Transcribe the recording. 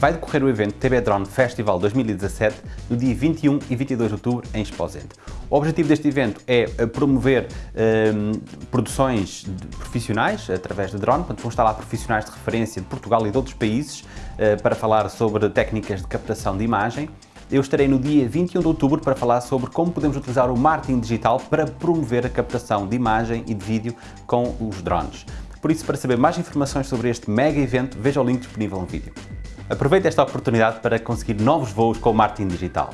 vai decorrer o evento TB Drone Festival 2017 no dia 21 e 22 de outubro em Exposente. O objetivo deste evento é eh, promover um, produções profissionais através de drone, portanto vão estar lá profissionais de referência de Portugal e de outros países uh, para falar sobre técnicas de captação de imagem. Eu estarei no dia 21 de outubro para falar sobre como podemos utilizar o marketing digital para promover a captação de imagem e de vídeo com os drones. Por isso, para saber mais informações sobre este mega evento, veja o link disponível no vídeo. Aproveite esta oportunidade para conseguir novos voos com o marketing digital.